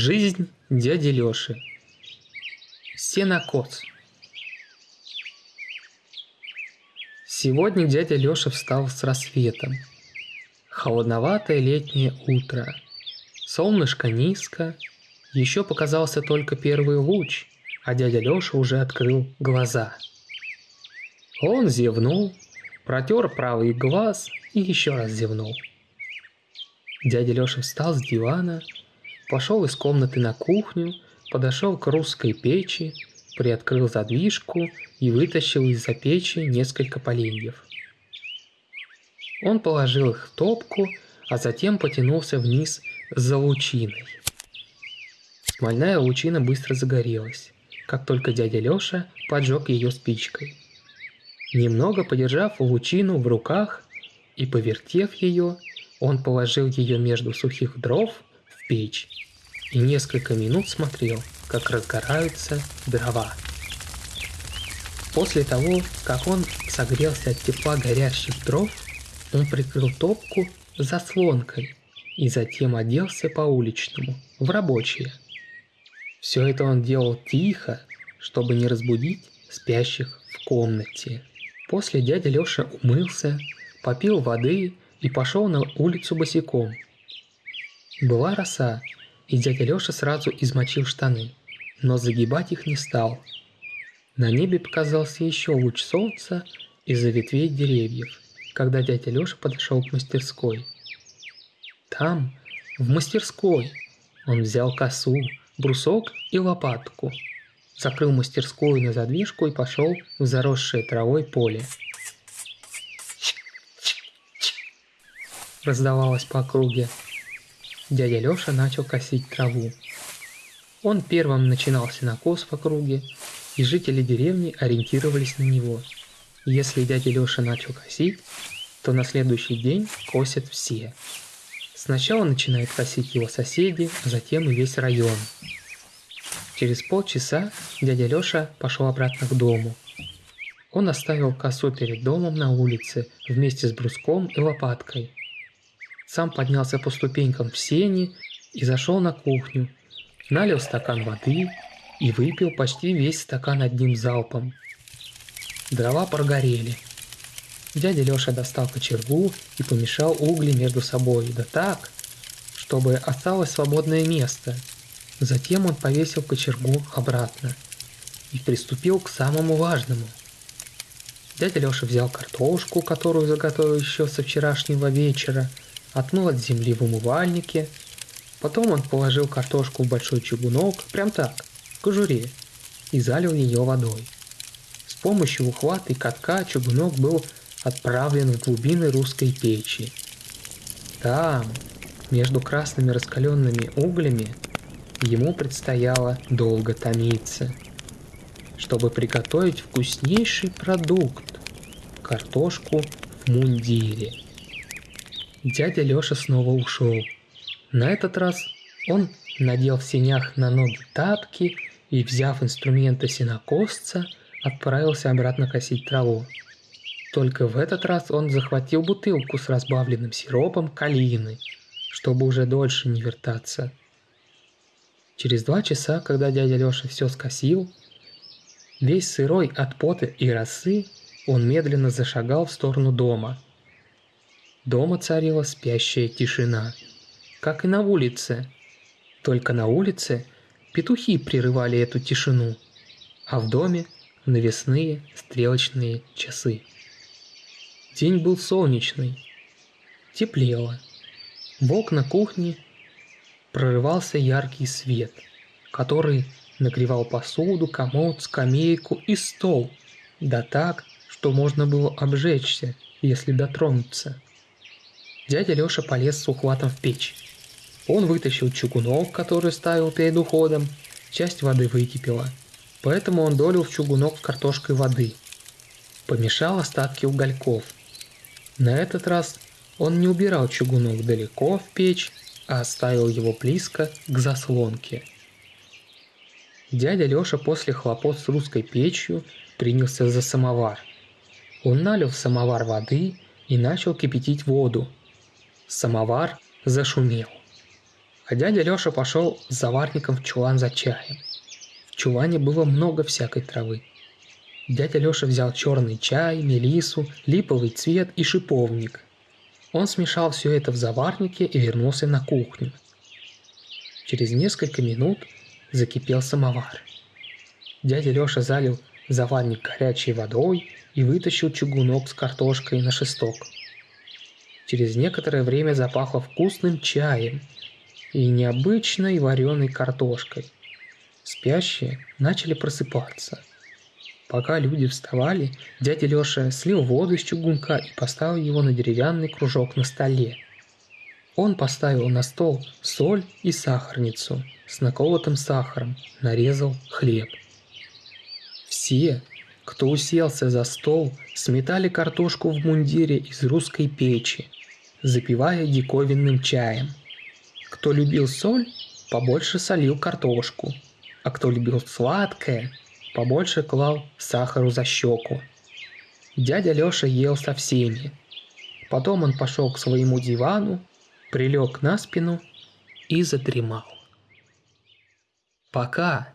Жизнь дяди Лёши. Сенокос. Сегодня дядя Лёша встал с рассветом. Холодноватое летнее утро. Солнышко низко. Еще показался только первый луч, а дядя Лёша уже открыл глаза. Он зевнул, протер правый глаз и еще раз зевнул. Дядя Лёша встал с дивана, пошел из комнаты на кухню, подошел к русской печи, приоткрыл задвижку и вытащил из-за печи несколько поленьев. Он положил их в топку, а затем потянулся вниз за лучиной. Смольная лучина быстро загорелась, как только дядя Лёша поджег ее спичкой. Немного подержав лучину в руках и повертев ее, он положил ее между сухих дров в печь и несколько минут смотрел, как разгораются дрова. После того, как он согрелся от тепла горящих дров, он прикрыл топку заслонкой и затем оделся по-уличному, в рабочее. Все это он делал тихо, чтобы не разбудить спящих в комнате. После дядя Лёша умылся, попил воды и пошел на улицу босиком. Была роса, и дядя Лёша сразу измочил штаны, но загибать их не стал. На небе показался еще луч солнца из-за ветвей деревьев, когда дядя Лёша подошел к мастерской. Там, в мастерской, он взял косу, брусок и лопатку – закрыл мастерскую на задвижку и пошел в заросшее травой поле. Раздавалось по округе. Дядя Лёша начал косить траву. Он первым начинал сенокос в округе, и жители деревни ориентировались на него. Если дядя Лёша начал косить, то на следующий день косят все. Сначала начинают косить его соседи, а затем и весь район – Через полчаса дядя Лёша пошел обратно к дому. Он оставил косу перед домом на улице вместе с бруском и лопаткой. Сам поднялся по ступенькам в сени и зашел на кухню, налил стакан воды и выпил почти весь стакан одним залпом. Дрова прогорели. Дядя Лёша достал кочергу и помешал угли между собой, да так, чтобы осталось свободное место – Затем он повесил кочергу обратно и приступил к самому важному. Дядя Лёша взял картошку, которую заготовил еще со вчерашнего вечера, отмыл от земли в умывальнике. Потом он положил картошку в большой чугунок, прям так, в кожуре, и залил ее водой. С помощью ухвата и катка чугунок был отправлен в глубины русской печи. Там, между красными раскаленными углями, ему предстояло долго томиться, чтобы приготовить вкуснейший продукт – картошку в мундире. Дядя Лёша снова ушел. На этот раз он надел в сенях на ноги тапки и, взяв инструменты сенокосца, отправился обратно косить траву. Только в этот раз он захватил бутылку с разбавленным сиропом калины, чтобы уже дольше не вертаться – Через два часа, когда дядя Лёша все скосил, весь сырой от пота и росы, он медленно зашагал в сторону дома. Дома царила спящая тишина, как и на улице. Только на улице петухи прерывали эту тишину, а в доме навесные стрелочные часы. День был солнечный, теплело. В окна кухни прорывался яркий свет, который нагревал посуду, комод, скамейку и стол, да так, что можно было обжечься, если дотронуться. Дядя Лёша полез с ухватом в печь. Он вытащил чугунок, который ставил перед уходом, часть воды выкипела, поэтому он долил в чугунок с картошкой воды. Помешал остатки угольков. На этот раз он не убирал чугунок далеко в печь, а оставил его близко к заслонке. Дядя Лёша после хлопот с русской печью принялся за самовар. Он налил в самовар воды и начал кипятить воду. Самовар зашумел. А дядя Лёша пошел с заварником в чулан за чаем. В чулане было много всякой травы. Дядя Лёша взял черный чай, мелису, липовый цвет и шиповник. Он смешал все это в заварнике и вернулся на кухню. Через несколько минут закипел самовар. Дядя Лёша залил заварник горячей водой и вытащил чугунок с картошкой на шесток. Через некоторое время запахло вкусным чаем и необычной вареной картошкой. Спящие начали просыпаться. Пока люди вставали, дядя Лёша слил воду из чугунка и поставил его на деревянный кружок на столе. Он поставил на стол соль и сахарницу с наколотым сахаром, нарезал хлеб. Все, кто уселся за стол, сметали картошку в мундире из русской печи, запивая диковинным чаем. Кто любил соль, побольше солил картошку, а кто любил сладкое, побольше клал сахару за щеку. Дядя Лёша ел со всеми. Потом он пошел к своему дивану, прилег на спину и задремал. Пока